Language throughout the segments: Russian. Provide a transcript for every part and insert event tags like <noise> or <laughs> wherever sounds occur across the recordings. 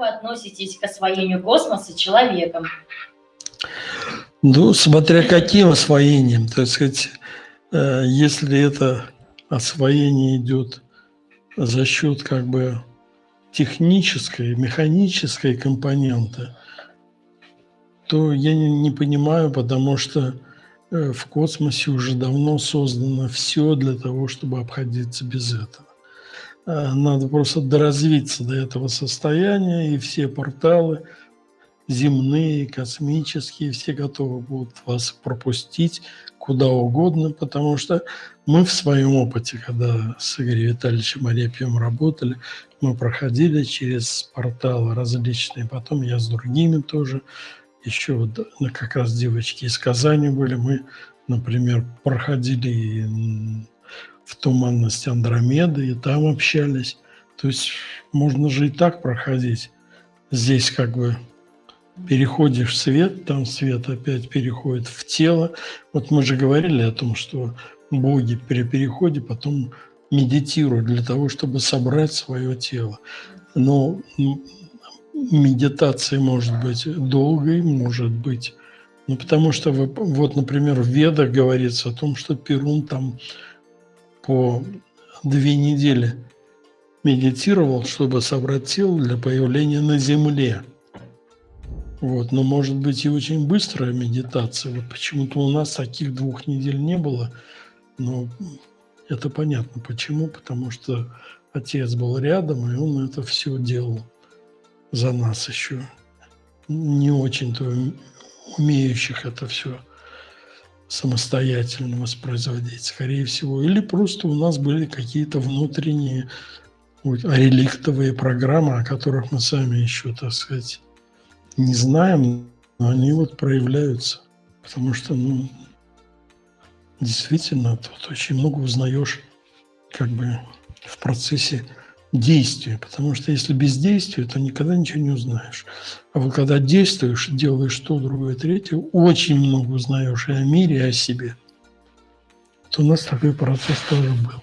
вы относитесь к освоению космоса человеком? Ну, смотря каким освоением, так сказать, э, если это освоение идет за счет как бы технической, механической компоненты, то я не, не понимаю, потому что э, в космосе уже давно создано все для того, чтобы обходиться без этого. Э, надо просто доразвиться до этого состояния, и все порталы земные, космические, все готовы будут вас пропустить куда угодно, потому что мы в своем опыте, когда с Игорем Витальевичем Арепьевым работали, мы проходили через порталы различные, потом я с другими тоже, еще вот как раз девочки из Казани были, мы, например, проходили в туманность Андромеды и там общались. То есть можно же и так проходить. Здесь как бы переходишь в свет, там свет опять переходит в тело. Вот мы же говорили о том, что боги при переходе потом медитируют для того, чтобы собрать свое тело. Но медитация может быть долгой, может быть... Ну, потому что, вы, вот, например, в Ведах говорится о том, что Перун там по две недели медитировал, чтобы собрать тело для появления на Земле. Вот, но может быть и очень быстрая медитация. Вот почему-то у нас таких двух недель не было. Но это понятно почему. Потому что отец был рядом, и он это все делал за нас еще. Не очень-то умеющих это все самостоятельно воспроизводить, скорее всего. Или просто у нас были какие-то внутренние реликтовые программы, о которых мы сами еще, так сказать, не знаем, но они вот проявляются. Потому что, ну, действительно, тут очень много узнаешь как бы в процессе действия. Потому что если без действия, то никогда ничего не узнаешь. А вот когда действуешь, делаешь то, другое, третье, очень много узнаешь и о мире, и о себе. То у нас такой процесс тоже был.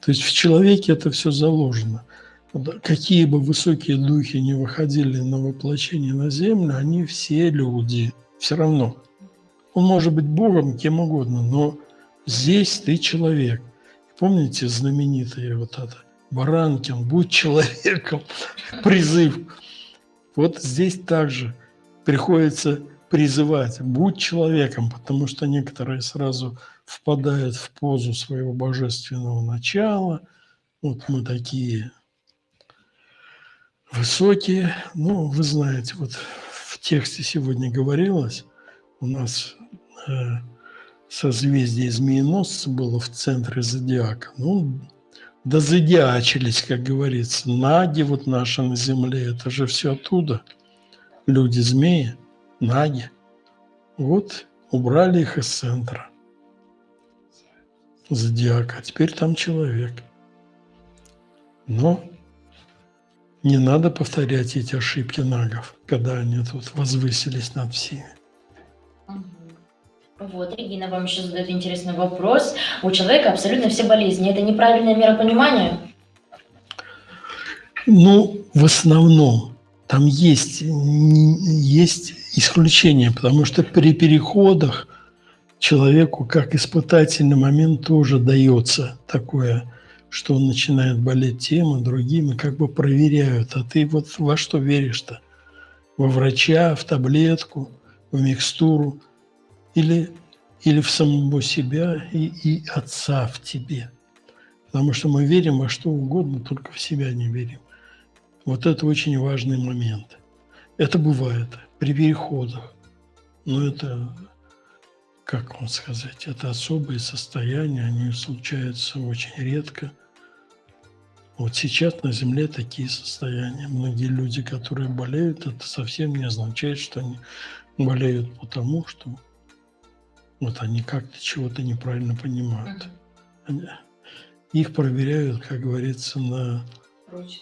То есть в человеке это все заложено – какие бы высокие духи не выходили на воплощение на землю, они все люди. Все равно. Он может быть Богом, кем угодно, но здесь ты человек. Помните знаменитое вот это? Баранкин, будь человеком, <laughs> призыв. Вот здесь также приходится призывать, будь человеком, потому что некоторые сразу впадают в позу своего божественного начала. Вот мы такие высокие. Ну, вы знаете, вот в тексте сегодня говорилось, у нас э, созвездие змееносца было в центре зодиака. Ну, дозодиачились, как говорится. Наги вот наши на земле, это же все оттуда. Люди-змеи, наги. Вот убрали их из центра зодиака. Теперь там человек. Но не надо повторять эти ошибки нагов, когда они тут возвысились над всеми. Вот, Регина вам еще задает интересный вопрос. У человека абсолютно все болезни. Это неправильное миропонимание? Ну, в основном. Там есть, есть исключения, потому что при переходах человеку как испытательный момент тоже дается такое что он начинает болеть тем и другим, и как бы проверяют, а ты вот во что веришь-то? Во врача, в таблетку, в микстуру или, или в самого себя и, и отца в тебе? Потому что мы верим во что угодно, только в себя не верим. Вот это очень важный момент. Это бывает при переходах. Но это, как вам сказать, это особые состояния, они случаются очень редко – вот сейчас на Земле такие состояния. Многие люди, которые болеют, это совсем не означает, что они болеют потому, что вот они как-то чего-то неправильно понимают. Они, их проверяют, как говорится, на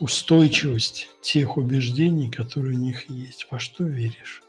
устойчивость тех убеждений, которые у них есть. Во что веришь?